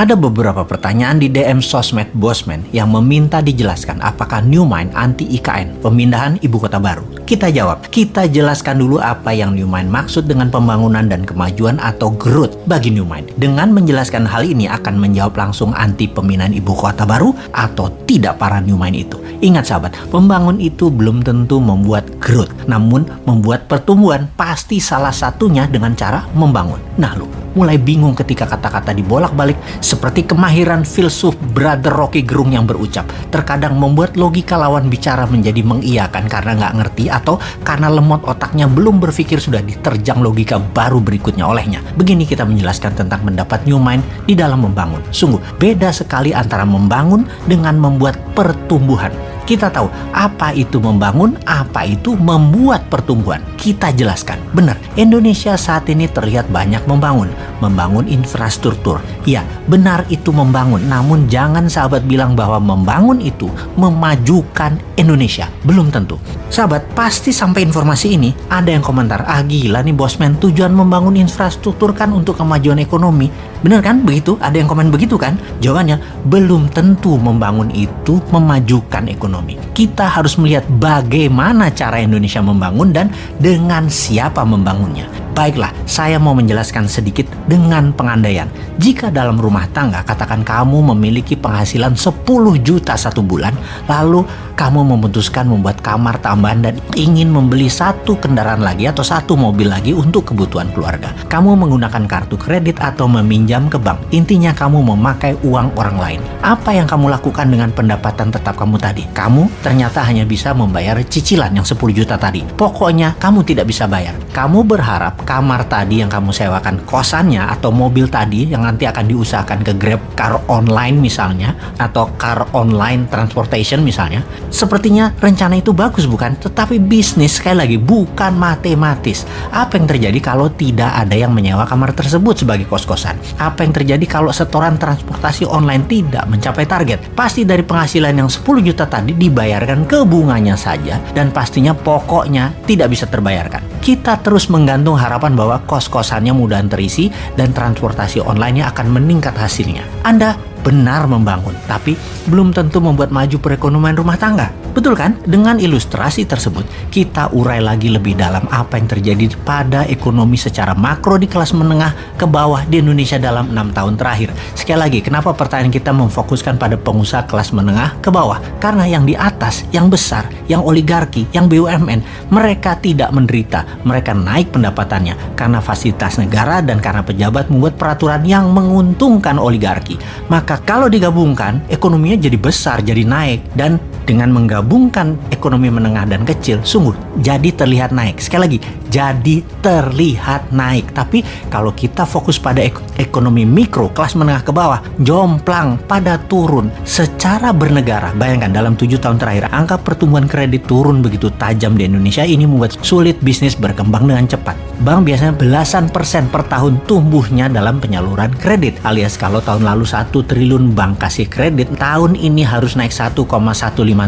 Ada beberapa pertanyaan di DM sosmed Bosman yang meminta dijelaskan apakah New Mind anti IKN, pemindahan ibu kota baru. Kita jawab, kita jelaskan dulu apa yang New Mind maksud dengan pembangunan dan kemajuan atau growth bagi New Mind. Dengan menjelaskan hal ini akan menjawab langsung anti pemindahan ibu kota baru atau tidak para New Mind itu. Ingat sahabat, membangun itu belum tentu membuat growth, namun membuat pertumbuhan pasti salah satunya dengan cara membangun. Nah lu, mulai bingung ketika kata-kata dibolak-balik seperti kemahiran filsuf Brother Rocky Gerung yang berucap terkadang membuat logika lawan bicara menjadi mengiyakan karena nggak ngerti atau karena lemot otaknya belum berpikir sudah diterjang logika baru berikutnya olehnya. Begini kita menjelaskan tentang mendapat new mind di dalam membangun. Sungguh beda sekali antara membangun dengan membuat pertumbuhan. Kita tahu apa itu membangun, apa itu membuat pertumbuhan. Kita jelaskan. Benar, Indonesia saat ini terlihat banyak membangun. Membangun infrastruktur. Ya, benar itu membangun. Namun jangan sahabat bilang bahwa membangun itu memajukan Indonesia. Belum tentu. Sahabat, pasti sampai informasi ini ada yang komentar, ah gila nih bosman, tujuan membangun infrastruktur kan untuk kemajuan ekonomi. Bener kan begitu? Ada yang komen begitu kan? Jawabannya, belum tentu membangun itu memajukan ekonomi. Kita harus melihat bagaimana cara Indonesia membangun dan dengan siapa membangunnya. Baiklah, saya mau menjelaskan sedikit dengan pengandaian. Jika dalam rumah tangga, katakan kamu memiliki penghasilan 10 juta satu bulan, lalu kamu memutuskan membuat kamar tambahan dan ingin membeli satu kendaraan lagi atau satu mobil lagi untuk kebutuhan keluarga. Kamu menggunakan kartu kredit atau meminjam ke bank. Intinya kamu memakai uang orang lain. Apa yang kamu lakukan dengan pendapatan tetap kamu tadi? Kamu ternyata hanya bisa membayar cicilan yang 10 juta tadi. Pokoknya kamu tidak bisa bayar. Kamu berharap kamar tadi yang kamu sewakan kosannya atau mobil tadi yang nanti akan diusahakan ke Grab Car Online misalnya atau Car Online Transportation misalnya sepertinya rencana itu bagus bukan? Tetapi bisnis sekali lagi bukan matematis. Apa yang terjadi kalau tidak ada yang menyewa kamar tersebut sebagai kos-kosan? Apa yang terjadi kalau setoran transportasi online tidak mencapai target? Pasti dari penghasilan yang 10 juta tadi dibayarkan ke bunganya saja dan pastinya pokoknya tidak bisa terbayarkan. Kita terus menggantung harapan bahwa kos-kosannya mudah terisi dan transportasi online akan meningkat hasilnya. Anda benar membangun, tapi belum tentu membuat maju perekonomian rumah tangga. Betul kan? Dengan ilustrasi tersebut, kita urai lagi lebih dalam apa yang terjadi pada ekonomi secara makro di kelas menengah ke bawah di Indonesia dalam enam tahun terakhir. Sekali lagi, kenapa pertanyaan kita memfokuskan pada pengusaha kelas menengah ke bawah? Karena yang di atas, yang besar, yang oligarki, yang BUMN, mereka tidak menderita. Mereka naik pendapatannya karena fasilitas negara dan karena pejabat membuat peraturan yang menguntungkan oligarki. Maka kalau digabungkan, ekonominya jadi besar, jadi naik, dan dengan menggabungkan ekonomi menengah dan kecil, sungguh jadi terlihat naik. Sekali lagi, jadi terlihat naik. Tapi kalau kita fokus pada ek ekonomi mikro, kelas menengah ke bawah, jomplang pada turun secara bernegara. Bayangkan dalam tujuh tahun terakhir, angka pertumbuhan kredit turun begitu tajam di Indonesia ini membuat sulit bisnis berkembang dengan cepat. Bank biasanya belasan persen per tahun tumbuhnya dalam penyaluran kredit. Alias kalau tahun lalu satu triliun bank kasih kredit, tahun ini harus naik 1,15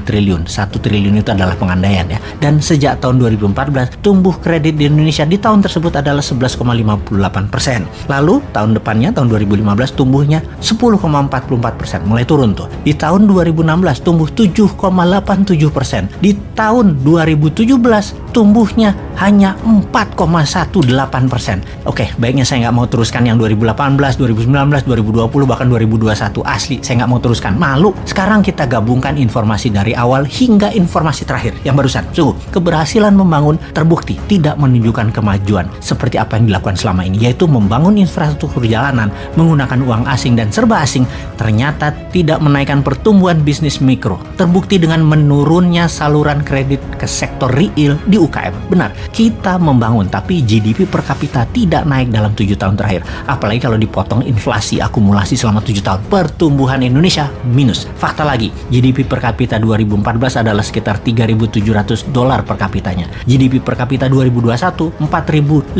triliun. 1 triliun itu adalah pengandaian ya. Dan sejak tahun 2014, tumbuh kredit di Indonesia di tahun tersebut adalah 11,58 persen. Lalu tahun depannya, tahun 2015, tumbuhnya 10,44 persen. Mulai turun tuh. Di tahun 2016, tumbuh 7,87 persen. Di tahun 2017, tumbuhnya hanya 4,18 persen. Oke, baiknya saya nggak mau teruskan yang 2018, 2019, 2020, bahkan 2021. Asli, saya nggak mau teruskan. Malu. Sekarang kita gabungkan informasi dari awal hingga informasi terakhir yang barusan. Sungguh, keberhasilan membangun terbukti tidak menunjukkan kemajuan seperti apa yang dilakukan selama ini, yaitu membangun infrastruktur jalanan menggunakan uang asing dan serba asing, ternyata tidak menaikkan pertumbuhan bisnis mikro. Terbukti dengan menurunnya saluran kredit ke sektor real di UKM. Benar, kita membangun, tapi GDP per kapita tidak naik dalam tujuh tahun terakhir. Apalagi kalau dipotong inflasi akumulasi selama tujuh tahun. Pertumbuhan Indonesia minus. Fakta lagi, GDP per kapita 2014 adalah sekitar 3.700 dolar per kapitanya. GDP per kapita 2021 4.050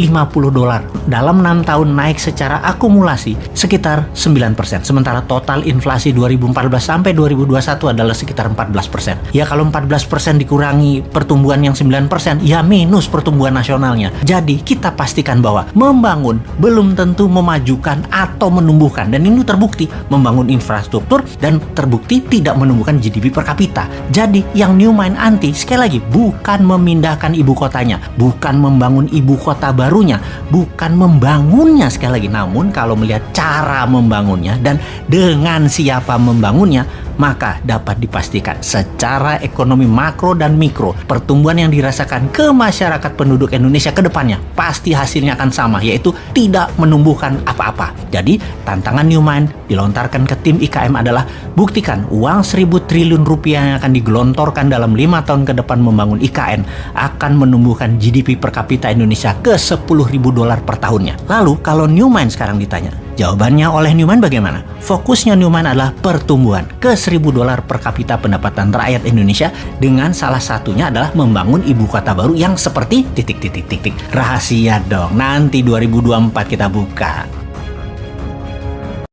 dolar. Dalam enam tahun naik secara akumulasi sekitar 9%. Sementara total inflasi 2014 sampai 2021 adalah sekitar 14%. Ya kalau 14% dikurangi pertumbuhan yang 9%, ya minus pertumbuhan nasionalnya. Jadi kita pastikan bahwa membangun belum tentu memajukan atau menumbuhkan. Dan ini terbukti membangun infrastruktur dan terbukti tidak menumbuhkan GDP per kapita. Jadi yang New Mind Anti sekali lagi bukan memindahkan ibu kotanya, bukan membangun ibu kota barunya, bukan membangunnya sekali lagi. Namun kalau melihat cara membangunnya dan dengan siapa membangunnya, maka dapat dipastikan secara ekonomi makro dan mikro pertumbuhan yang dirasakan ke masyarakat penduduk Indonesia ke depannya pasti hasilnya akan sama yaitu tidak menumbuhkan apa-apa. Jadi tantangan Newmind dilontarkan ke tim IKM adalah buktikan uang 1000 triliun rupiah yang akan digelontorkan dalam lima tahun ke depan membangun IKN akan menumbuhkan GDP per kapita Indonesia ke 10.000 dolar per tahunnya. Lalu kalau Newmind sekarang ditanya, Jawabannya oleh Newman bagaimana? Fokusnya Newman adalah pertumbuhan ke 1000 dolar per kapita pendapatan rakyat Indonesia dengan salah satunya adalah membangun ibu kota baru yang seperti titik titik titik. Rahasia dong. Nanti 2024 kita buka.